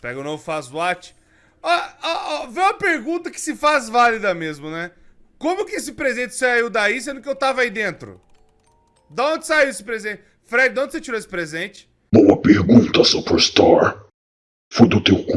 Pega o novo faz watch. Ó, ó, ó, vê uma pergunta que se faz válida mesmo, né? Como que esse presente saiu daí, sendo que eu tava aí dentro? Da onde saiu esse presente? Fred, de onde você tirou esse presente? Boa pergunta, Superstar. Foi do teu cu.